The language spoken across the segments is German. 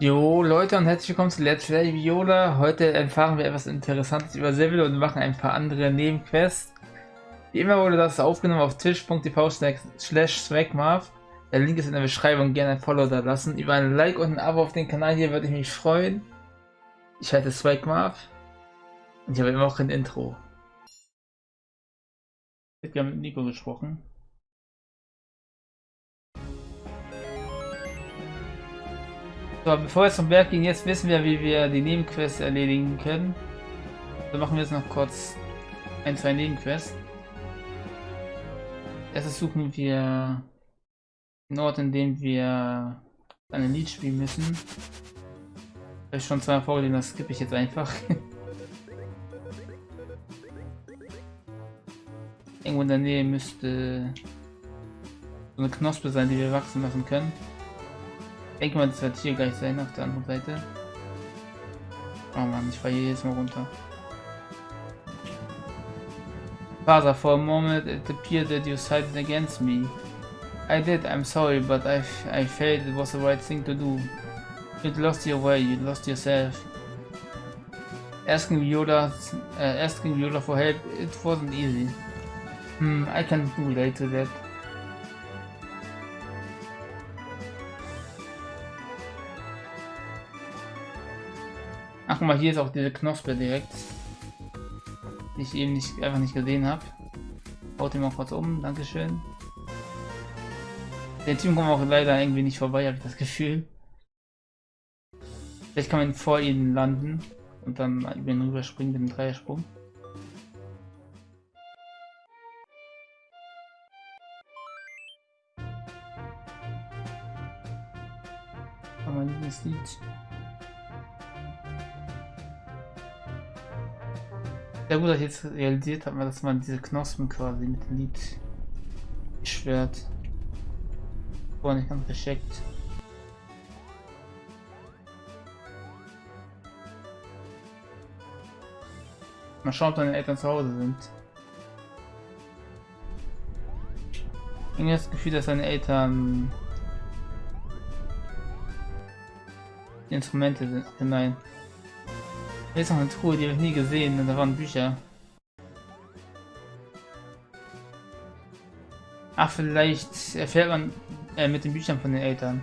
Jo Leute und herzlich willkommen zu Let's Play Viola. Heute erfahren wir etwas Interessantes über Seville und machen ein paar andere Nebenquests. Wie immer wurde das aufgenommen auf tisch.tv slash swagmarv. Der Link ist in der Beschreibung, gerne ein Follow da lassen. Über ein Like und ein Abo auf den Kanal hier würde ich mich freuen. Ich heiße Swagmarv und ich habe immer auch ein Intro. Ich habe mit Nico gesprochen. So, bevor wir zum Berg gehen, jetzt wissen wir, wie wir die Nebenquests erledigen können. Dann machen wir jetzt noch kurz ein, zwei Nebenquests. Erstes suchen wir einen Ort, in dem wir ein Lied spielen müssen. Habe ich schon zweimal vorgelesen, das skippe ich jetzt einfach. Irgendwo in der Nähe müsste so eine Knospe sein, die wir wachsen lassen können. Ich denke mal, das wird hier gleich sein auf der anderen Seite. Oh man, ich hier jetzt mal runter. Father, for a moment it appeared that you sided against me. I did, I'm sorry, but I, I felt it was the right thing to do. You lost your way, you lost yourself. Asking Yoda, uh, asking Yoda for help, it wasn't easy. Hmm, I can relate to that. Ach guck mal, hier ist auch diese Knospe direkt. Die ich eben nicht, einfach nicht gesehen habe. Haut ihn mal kurz um, Dankeschön. Der Team kommt auch leider irgendwie nicht vorbei, habe ich das Gefühl. Vielleicht kann man vor ihnen landen und dann über ihn rüberspringen mit dem Dreiersprung. Dieses Lied Sehr gut, dass ich jetzt realisiert habe, dass man diese Knospen quasi mit dem Lied beschwert. Vorher nicht ganz gescheckt. Mal schauen, ob deine Eltern zu Hause sind. Irgendwie das Gefühl, dass deine Eltern Instrumente sind. Nein. Hier ist noch eine Truhe, die habe ich nie gesehen da waren Bücher. Ach, vielleicht erfährt man äh, mit den Büchern von den Eltern.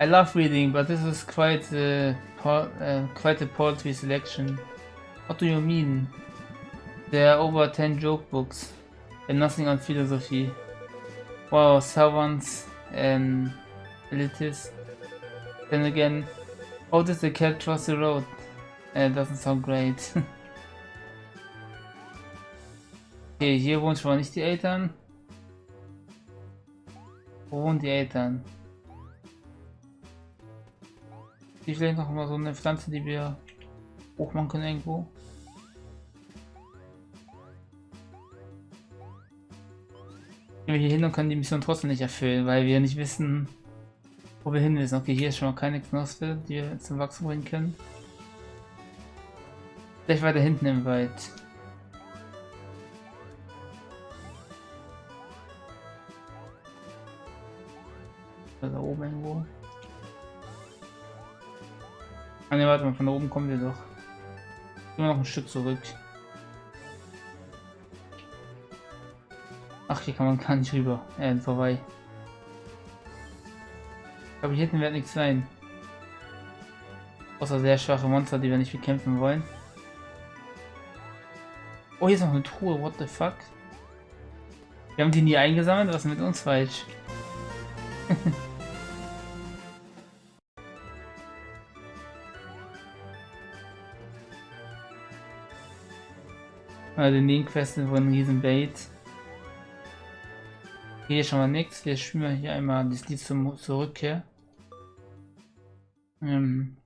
I love reading, but this is quite a, uh, quite a poetry selection. What do you mean? There are over 10 joke books and nothing on philosophy. Wow, servants and elitists. Then again, how does the cat cross the road? It doesn't sound great. okay, hier wohnen schon mal nicht die Eltern. Wo wohnen die Eltern? Hier vielleicht noch mal so eine Pflanze, die wir hochmachen können irgendwo. Gehen wir hier hin und können die Mission trotzdem nicht erfüllen, weil wir nicht wissen, wo wir hin müssen. Okay, hier ist schon mal keine Knospe, die wir zum Wachsen bringen können. Vielleicht weiter hinten im Wald. Da oben irgendwo. Ah ne, warte mal, von da oben kommen wir doch. Immer noch ein Stück zurück. Ach, hier kann man gar nicht rüber. Äh, vorbei. Ich glaube, hier hinten wird nichts sein. Außer sehr schwache Monster, die wir nicht bekämpfen wollen. Oh, hier ist noch eine Truhe, what the fuck? Wir haben die nie eingesammelt, was ist mit uns falsch? also in den Questen von riesen Bait. Hier schon mal nichts. Wir spielen hier einmal das Lied zum, zur Rückkehr. Ähm,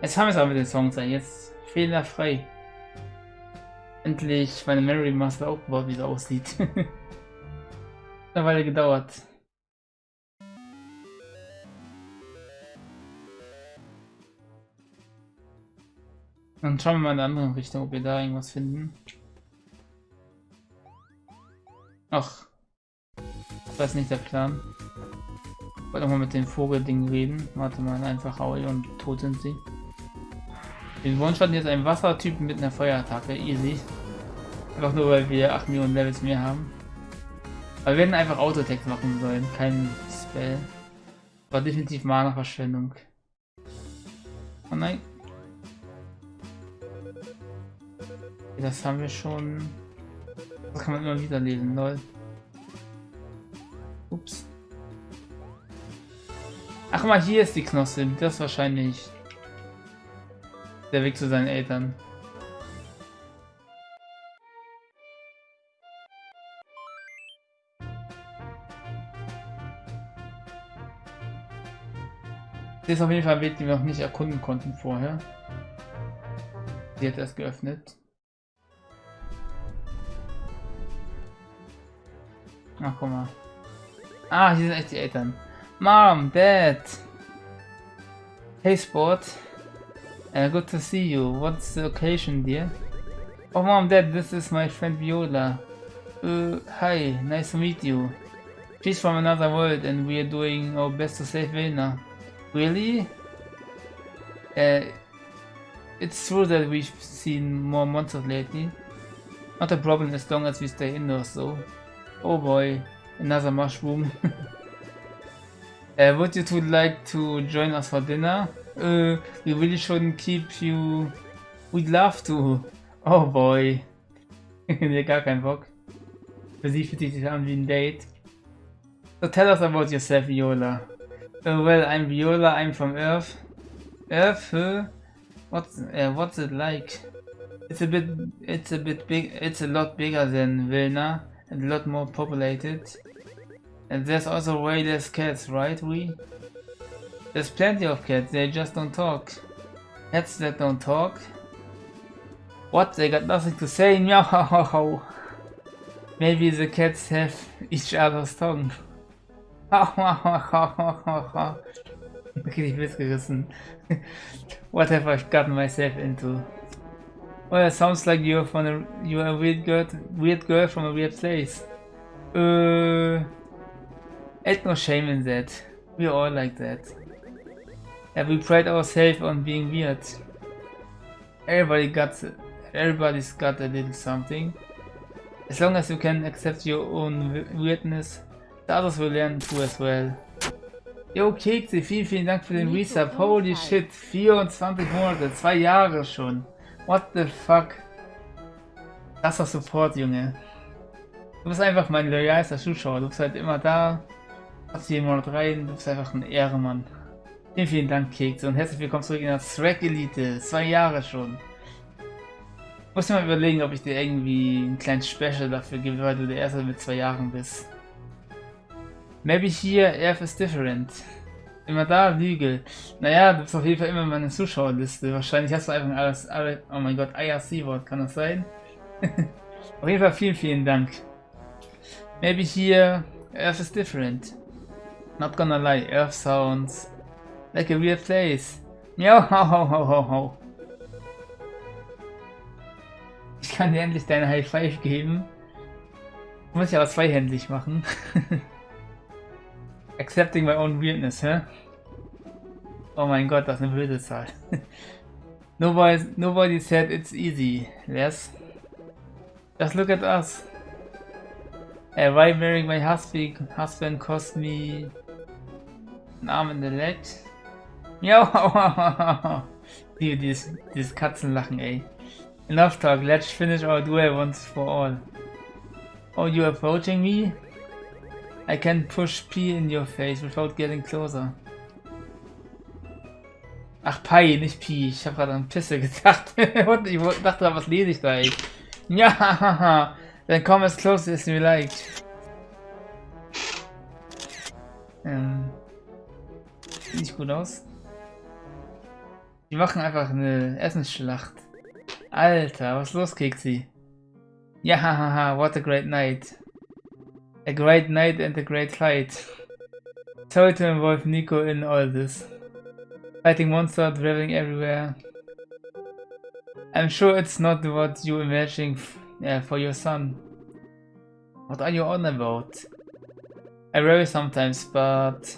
Jetzt haben wir es aber mit den Songs, jetzt fehlerfrei. Endlich meine Memory Master aufgebaut, wie es aussieht. eine Weile gedauert. Dann schauen wir mal in eine andere Richtung, ob wir da irgendwas finden. Ach. Das ist nicht der Plan. Ich wollte nochmal mit dem Vogelding reden. Warte mal, einfach Aui und tot sind sie. Den hatten jetzt einen Wassertypen mit einer Feuerattacke. Easy. Einfach nur, weil wir 8 Millionen Levels mehr haben. Aber wir werden einfach Autotext machen sollen, kein Spell. War definitiv Mana-Verschwendung. Oh nein. Das haben wir schon. Das kann man immer wieder lesen, lol. Ups. Ach mal, hier ist die Knosse. Das wahrscheinlich der Weg zu seinen Eltern. Das ist auf jeden Fall ein Weg, den wir noch nicht erkunden konnten vorher. Sie hat erst geöffnet. Ach, guck mal. Ah, hier sind echt die Eltern. Mom, Dad. Hey, Sport. Uh, good to see you. What's the occasion, dear? Oh, Mom, Dad, this is my friend Viola. Uh, hi, nice to meet you. She's from another world and we are doing our best to save Vilna. Really? Uh, it's true that we've seen more monsters lately. Not a problem as long as we stay indoors though. Oh boy, another mushroom. uh, would you two like to join us for dinner? Uh, we really shouldn't keep you... We'd love to. Oh boy. nee, gar kein Bock. Für sie fühlt sich an wie ein Date. So tell us about yourself, Viola. Uh, well, I'm Viola, I'm from Earth. Earth, huh? What's, uh, what's it like? It's a bit, it's a bit big, it's a lot bigger than Vilna, and a lot more populated. And there's also way less cats, right, we? There's plenty of cats, they just don't talk. Cats that don't talk? What, they got nothing to say? Meow! Maybe the cats have each other's tongue. Richtig missgerissen. what have I gotten myself into? Well, it sounds like you're from a you're a weird girl, weird girl from a weird place. Uh, ain't no shame in that. We're all like that. And we pride ourselves on being weird. Everybody got, everybody's got a little something. As long as you can accept your own weirdness, the others will learn too as well. Yo, Kekse, vielen, vielen Dank für den Resub. Holy shit, 24 Monate, zwei Jahre schon. What the fuck? Das war Support, Junge. Du bist einfach mein loyalster Zuschauer. Du bist halt immer da. Hast jeden Monat rein. Du bist einfach ein Ehrenmann. Vielen, vielen Dank, Kekse. Und herzlich willkommen zurück in der Track Elite. Zwei Jahre schon. Ich muss mir mal überlegen, ob ich dir irgendwie ein kleines Special dafür gebe, weil du der Erste mit zwei Jahren bist. Maybe here Earth is different. Immer da, Lüge. Naja, du bist auf jeden Fall immer in meiner Zuschauerliste. Wahrscheinlich hast du einfach alles, alle, oh mein Gott, IRC-Wort, kann das sein? auf jeden Fall vielen, vielen Dank. Maybe here Earth is different. Not gonna lie, Earth sounds like a weird place. Miau, ho, ho, ho, ho, ho. Ich kann dir endlich deine High Five geben. Muss ich aber zweihändig machen. Accepting my own weirdness, hä? Oh mein Gott, das ist eine blöde Zahl. nobody, nobody said it's easy, yes? Just look at us. Uh, why marrying my husband, husband cost me an arm and a leg? Miau! Liebe dieses, dieses Katzenlachen, ey. Enough talk, let's finish our duel once for all. Oh, you approaching me? I can push P in your face without getting closer. Ach, Pi, nicht Pi. Ich habe gerade an Pisse gedacht. ich dachte, was lese ich da, ey? Ja, dann komm as close as you like. Ähm, sieht nicht gut aus. Die machen einfach eine Essensschlacht. Alter, was los, Keksi? Ja, hahaha, what a great night. A great night and a great fight. Sorry to involve Nico in all this. Fighting monsters, traveling everywhere. I'm sure it's not what you imagining uh, for your son. What are you on about? I worry sometimes, but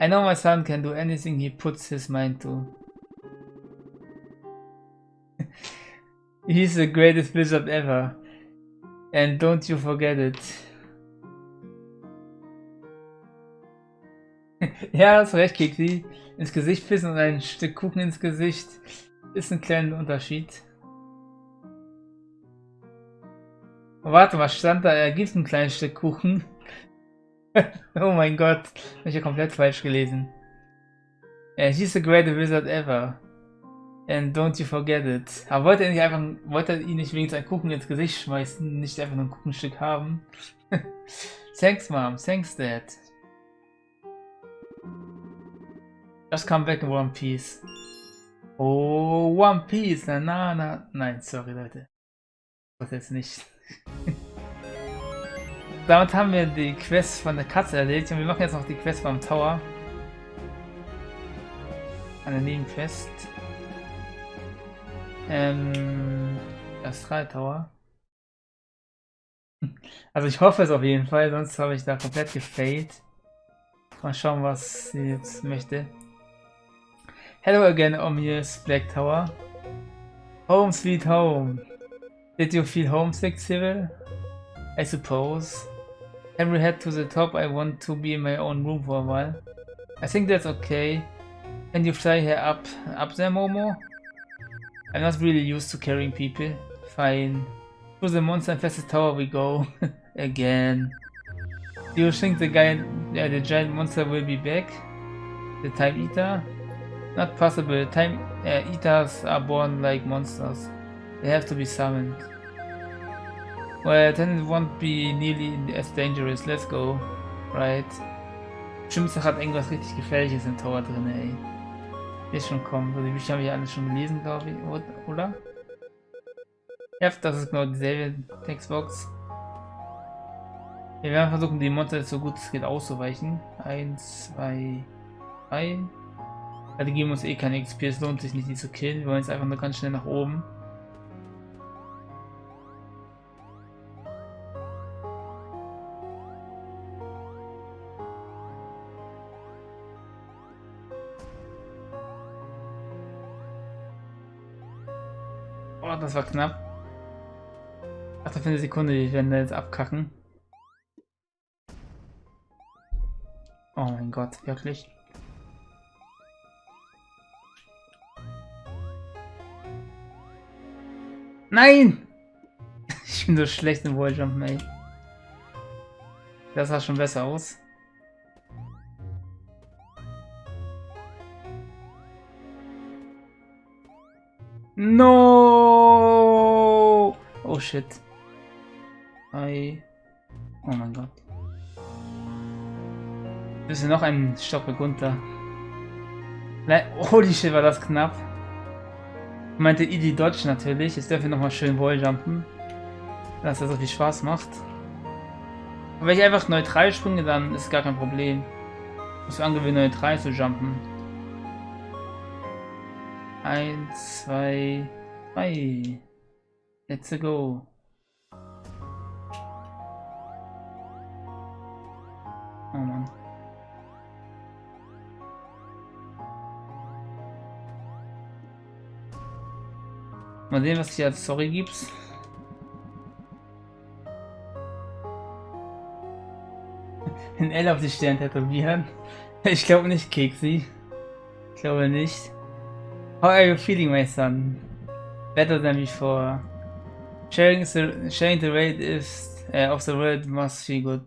I know my son can do anything he puts his mind to. He's the greatest wizard ever. And don't you forget it. ja, hast recht, Kiki. Ins Gesicht pissen und ein Stück Kuchen ins Gesicht ist ein kleiner Unterschied. Warte, was stand da? Er gibt ein kleines Stück Kuchen. oh mein Gott, hab ich ja komplett falsch gelesen. Yeah, he's the greatest wizard ever. And don't you forget it. Aber wollte er nicht einfach, wollte er ihn nicht wenigstens ein Kuchen ins Gesicht schmeißen, nicht einfach nur ein Kuchenstück haben? thanks, Mom. Thanks, Dad. Just come back in One Piece. Oh, One Piece. Na, na, na. Nein, sorry, Leute. Das jetzt nicht. Damit haben wir die Quest von der Katze erledigt und wir machen jetzt noch die Quest beim Tower. Eine Nebenquest. Ähm, Astral Tower. Also ich hoffe es auf jeden Fall, sonst habe ich da komplett gefailt. Mal schauen, was sie jetzt möchte. Hello again, Omius Black Tower. Home sweet home. Did you feel homesick, Cyril? I suppose. Every head to the top, I want to be in my own room for a while. I think that's okay. Can you fly here up, up there, Momo? I'm not really used to carrying people. Fine. To the monster infested tower we go. Again. Do you think the guy, yeah, the giant monster will be back? The Time Eater? Not possible. Time uh, eaters are born like monsters. They have to be summoned. Well, then it won't be nearly as dangerous. Let's go. Right. Bestimmt hat irgendwas richtig Gefährliches im Tower drin, ey. Wird schon kommen. Also die Bücher habe ich alle schon gelesen, glaube ich. Oder? Ja, das ist genau dieselbe Textbox. Wir werden versuchen, die Monster so gut es geht auszuweichen. Eins, zwei, drei. Ja, die geben uns eh keine XP, es lohnt sich nicht, die zu killen. Wir wollen jetzt einfach nur ganz schnell nach oben. Oh, das war knapp. Ach, für eine Sekunde, die werden da jetzt abkacken. Oh mein Gott, wirklich. Nein! Ich bin so schlecht im Walljump, ey. Das sah schon besser aus. Oh shit. Hi. Oh mein Gott. Wir sind noch ein Stockwerk runter. Holy shit, war das knapp. Meinte Idi Dodge natürlich. Jetzt dürfen wir nochmal schön Walljumpen. Dass das so viel Spaß macht. Und wenn ich einfach neutral springe, dann ist gar kein Problem. Ich muss angewöhnen, neutral zu jumpen. Eins, zwei, drei. Let's go. Oh Mann. Mal sehen, was hier als Story gibt. Ein L auf die Stirn tätowieren. Ich glaube nicht, Keksi. Ich glaube nicht. How are you feeling, my son? Better than before. Sharing the, sharing the rate is, uh, of the world must feel good.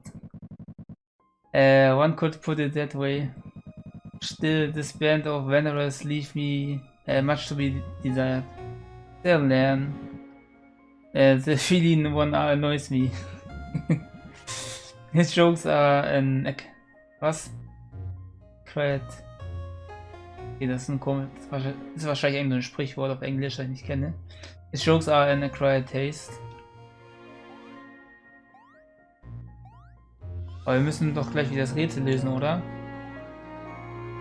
Uh, one could put it that way. Still, this band of wanderers leave me uh, much to be desired. They'll learn. Uh, the feeling one annoys me. His jokes are an... Was? Cred. Okay, das ist ein komisch. Das ist wahrscheinlich irgendein Sprichwort auf Englisch, das ich nicht kenne. His jokes are an acquired taste. Aber wir müssen doch gleich wieder das Rätsel lösen, oder?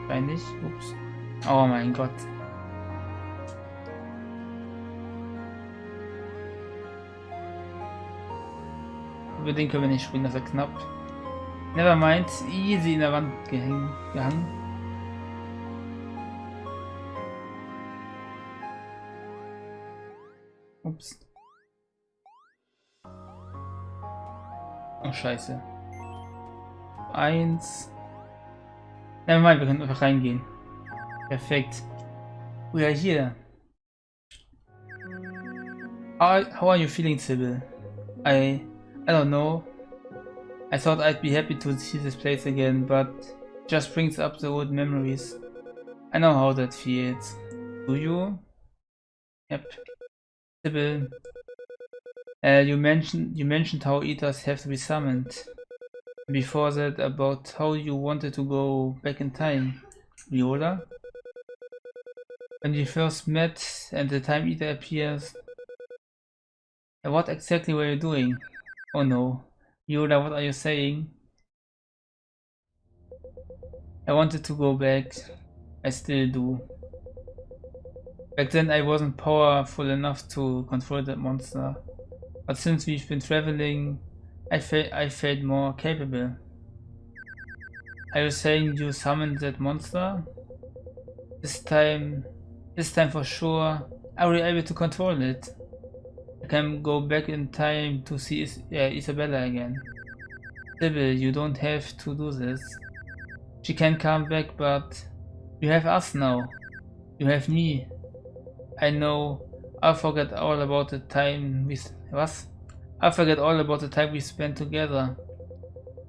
Wahrscheinlich. Ups. Oh mein Gott. Über den können wir nicht springen, das ist knapp. Nevermind, easy in der Wand gehangen. Ups. Oh, scheiße. Eins. Nevermind, wir können einfach reingehen. Perfekt. Oh we are here. How, how are you feeling, Sybil? I... I don't know. I thought I'd be happy to see this place again, but just brings up the old memories. I know how that feels. Do you? Yep. Uh, you mentioned you mentioned how eaters have to be summoned. Before that, about how you wanted to go back in time. Viola? When you first met and the time eater appears. What exactly were you doing? Oh no. Yoda, what are you saying? I wanted to go back. I still do. Back then I wasn't powerful enough to control that monster. But since we've been traveling, I, fe I felt more capable. Are you saying you summoned that monster? This time, this time for sure, are we able to control it? I can go back in time to see Is Isabella again. Sybil, you don't have to do this. She can come back, but you have us now. You have me. I know. I'll forget all about the time we... Was? I'll forget all about the time we spent together.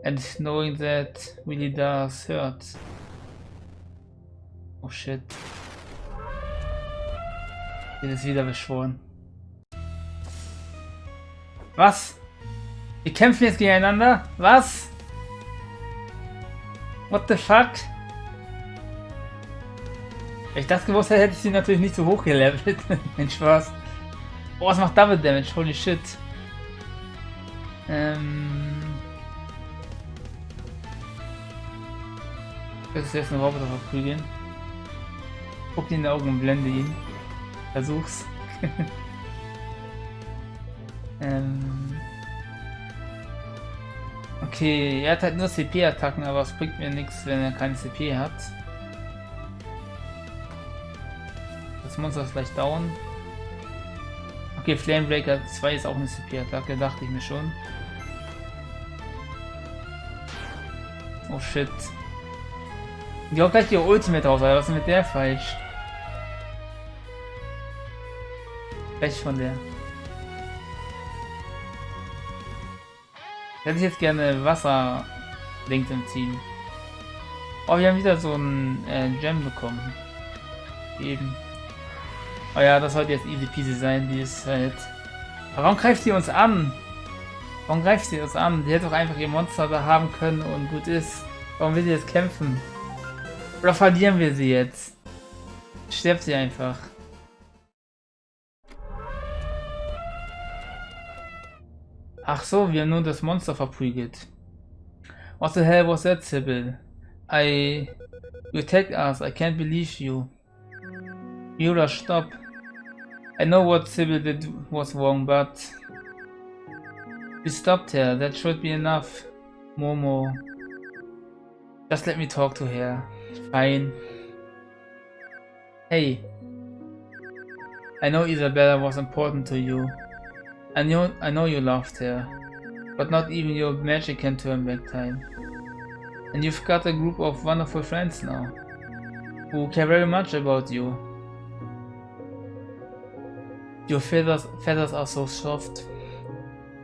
And knowing that really does hurt. Oh shit. Hier ist wieder beschworen. Was? Wir kämpfen jetzt gegeneinander? Was? What the fuck? Wenn ich das gewusst hätte, hätte ich sie natürlich nicht so hoch gelevelt. Mein Spaß. Oh, was macht Double Damage? Holy shit. Ähm... Das ist jetzt ein Roboter verprügeln. Guck ihn in die Augen und blende ihn. Versuch's. Ähm okay, er hat halt nur CP-Attacken, aber es bringt mir nichts, wenn er keine CP hat. Monster ist gleich down. Okay, Flamebreaker 2 ist auch eine CP-Attacke, dachte ich mir schon. Oh shit. Die haut gleich die Ultimate raus, aber was ist mit der falsch? Gleich von der. Hätte ich jetzt gerne Wasser Link im Team. Oh, wir haben wieder so ein äh, Gem bekommen. Eben. Oh ja, das sollte jetzt easy peasy sein, die ist halt... Warum greift sie uns an? Warum greift sie uns an? Die hätte doch einfach ihr Monster da haben können und gut ist. Warum will sie jetzt kämpfen? Oder verlieren wir sie jetzt? Stirbt sie einfach. Ach so, wir haben nur das Monster verprügelt. What the hell was that, Sybil? I... You attacked us, I can't believe you. Yura, stop. I know what Sybil did was wrong, but... We stopped her, that should be enough. Momo. Just let me talk to her. Fine. Hey. I know Isabella was important to you. I know, I know you loved her, but not even your magic can turn back time. And you've got a group of wonderful friends now, who care very much about you. Your feathers, feathers are so soft.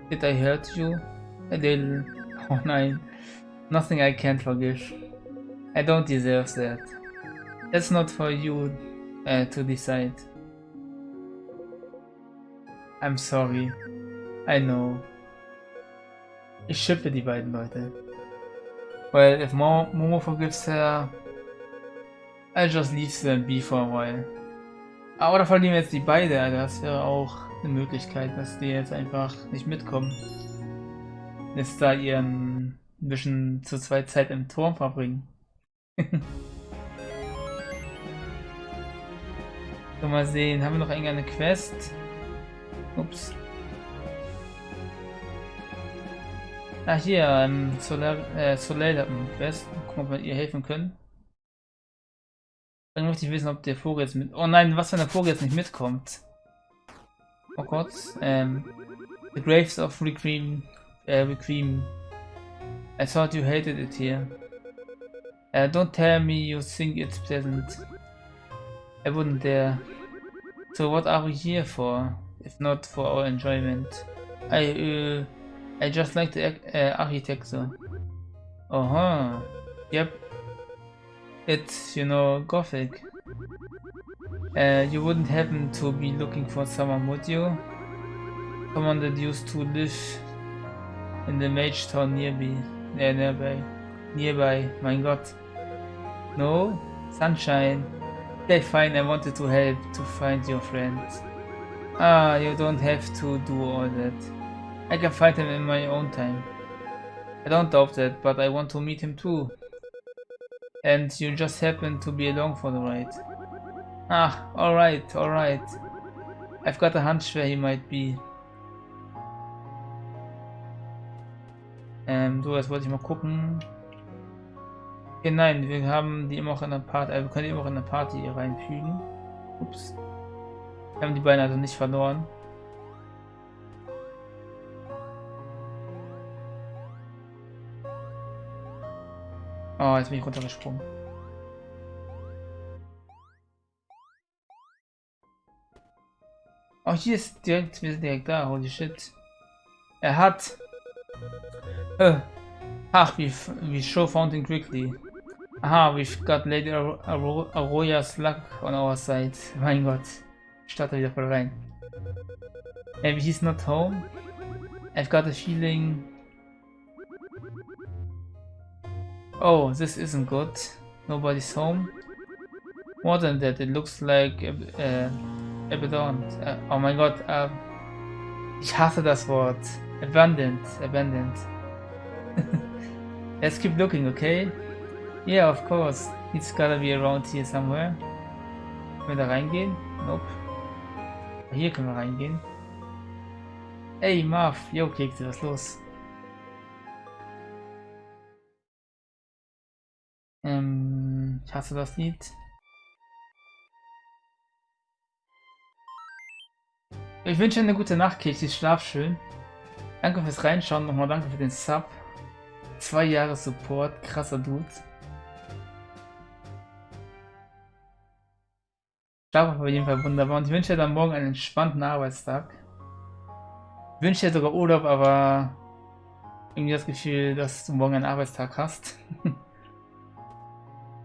Did I hurt you? A little. Oh nine. Nothing I can't forgive. I don't deserve that. That's not for you uh, to decide. I'm sorry. I know. Ich schippe die beiden Leute. Well, if Mo Momo forgives her, I'll just leave them be for a while. Ah, oder verlieren wir jetzt die beide. Das wäre auch eine Möglichkeit, dass die jetzt einfach nicht mitkommen. Jetzt da ihren bisschen zu zweit Zeit im Turm verbringen. so, mal sehen. Haben wir noch irgendeine Quest? Ups. Ah, hier, ähm, Solar, äh, Soleil Quest. Gucken, ob wir ihr helfen können. Dann möchte ich wissen, ob der Vogel jetzt mit... Oh nein, was, wenn der Vogel jetzt nicht mitkommt? Oh Gott, ähm... The Graves of Requiem... Äh, Requiem... I thought you hated it here. Uh, don't tell me you think it's pleasant. I wouldn't dare. So what are we here for, if not for our enjoyment? I, uh, I just like the uh, architecture. Uh huh. Yep. It's, you know, gothic. Uh, you wouldn't happen to be looking for someone, would you? Someone that used to live in the mage town nearby. Uh, nearby. Nearby, mein Gott. No? Sunshine. Okay, fine, I wanted to help to find your friend. Ah, you don't have to do all that. I can find him in my own time. I don't doubt that, but I want to meet him too. And you just happen to be along for the ride. Ah, alright, alright. I've got a hunch where he might be. Ähm, so, jetzt wollte ich mal gucken. Okay, nein, wir haben die immer auch in der Party, äh, wir können die immer auch in der Party reinfügen. Ups. Wir haben die beiden also nicht verloren. Oh, jetzt bin ich runtergesprungen. Oh, hier ist direkt, wir sind direkt da, holy shit. Er hat... Äh, ach, wie, wie Show found him quickly. Aha, we've got Lady Arroya's luck on our side. Mein Gott. Starte wieder voll rein. Maybe he's not home. I've got a feeling... Oh, this isn't good. Nobody's home. More than that, it looks like uh, abandoned. Uh, oh mein Gott, uh, ich hasse das Wort. Abandoned, abandoned. Let's keep looking, okay? Yeah, of course. It's gotta be around here somewhere. Können wir da reingehen? Nope. Hier können wir reingehen. Ey, Marv. Jo, Kekse, was ist los? Ähm, ich hasse das Lied. Ich wünsche eine gute Nacht, Kekse. Schlaf schön. Danke fürs Reinschauen. Nochmal danke für den Sub. Zwei Jahre Support. Krasser Dude. Schlaf auf jeden Fall wunderbar und ich wünsche dir dann morgen einen entspannten Arbeitstag. Ich wünsche dir sogar Urlaub, aber irgendwie das Gefühl, dass du morgen einen Arbeitstag hast.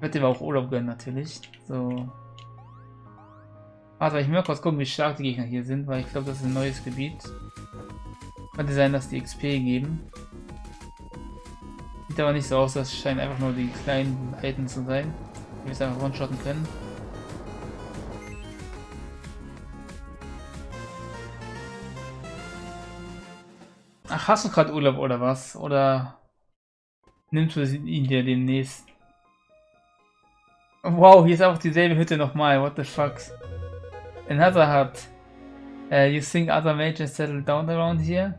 dir aber auch Urlaub gönnen natürlich. So. Warte, ich mal kurz gucken, wie stark die Gegner hier sind, weil ich glaube, das ist ein neues Gebiet. Könnte sein, dass die XP geben. Sieht aber nicht so aus, das scheinen einfach nur die kleinen Helden zu sein, die wir es einfach one-shotten können. Ach, hast du gerade Urlaub oder was? Oder nimmst du ihn dir demnächst? Wow, hier ist auch dieselbe Hütte nochmal. What the fuck? Another hut. Uh, you think other mages settle down around here?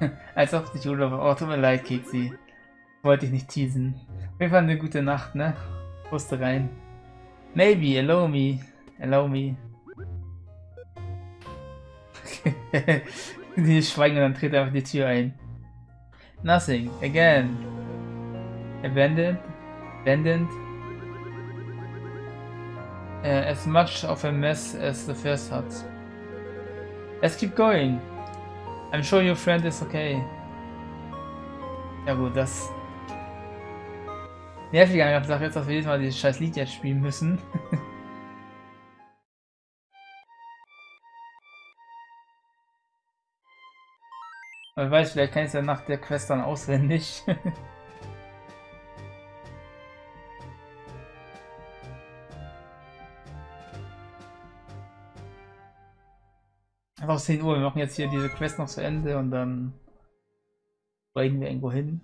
Als ob nicht Urlaub. Oh, tut mir leid, Kiksi. Wollte ich nicht teasen. Auf jeden Fall eine gute Nacht, ne? Wusste rein. Maybe, allow me. Allow me. Die schweigen und dann tritt einfach die Tür ein. Nothing. Again. Abandoned. Abandoned. Uh, as much of a mess as the first hut. Let's keep going. I'm sure your friend is okay. Ja gut, das... Nervig an der Sache ist, dass wir jedes Mal dieses scheiß Lied jetzt spielen müssen. Wer weiß, vielleicht kann ich es ja nach der Quest dann auswendig. Einfach 10 Uhr, wir machen jetzt hier diese Quest noch zu Ende und dann steigen wir irgendwo hin.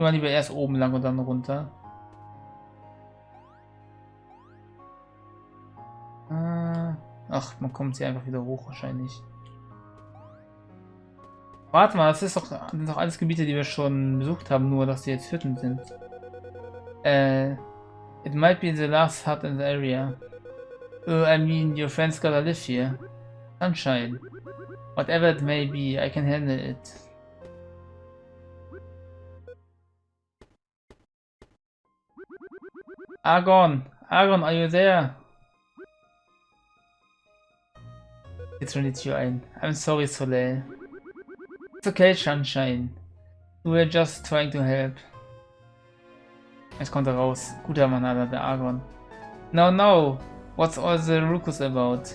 Wir lieber erst oben lang und dann runter. Äh, ach, man kommt hier einfach wieder hoch wahrscheinlich. Warte mal, das ist doch, das sind doch alles Gebiete, die wir schon besucht haben, nur dass die jetzt Hütten sind. Äh, it might be the last hut in the area. Oh, I mean, your friends gotta live here. Sunshine. Whatever it may be, I can handle it. Argon! Argon, are you there? Jetzt schon die Tür ein. I'm sorry, Soleil. It's okay, Sunshine. We were just trying to help. Jetzt kommt er raus. Guter Mann, Alter, der Argon. No, no. What's all the ruckus about?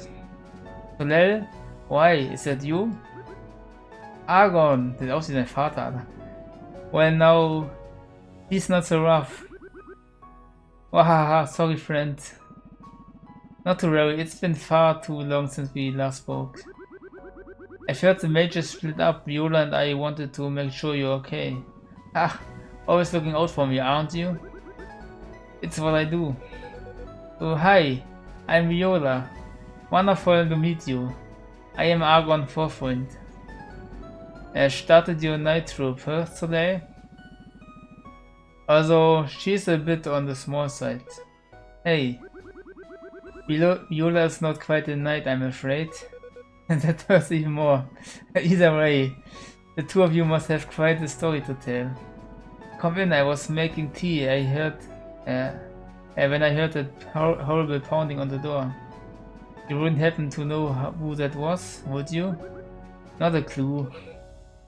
Soleil? Why? Is that you? Argon! Sieht aus wie dein Vater, Well, now, He's not so rough. Wahaha, sorry friend. Not to worry, it's been far too long since we last spoke. I've heard the majors split up, Viola and I wanted to make sure you're okay. Ah, always looking out for me, aren't you? It's what I do. Oh, hi, I'm Viola. Wonderful to meet you. I am Argon Forfreund. Er started your night troop, huh, today? Also, she's a bit on the small side. Hey, Viola is not quite a knight, I'm afraid. And that hurts even more. Either way, the two of you must have quite a story to tell. Come in, I was making tea. I heard... Uh, uh, when I heard that hor horrible pounding on the door. You wouldn't happen to know who that was, would you? Not a clue.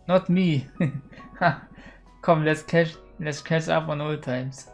Not me. Come, let's catch let's catch up on old times.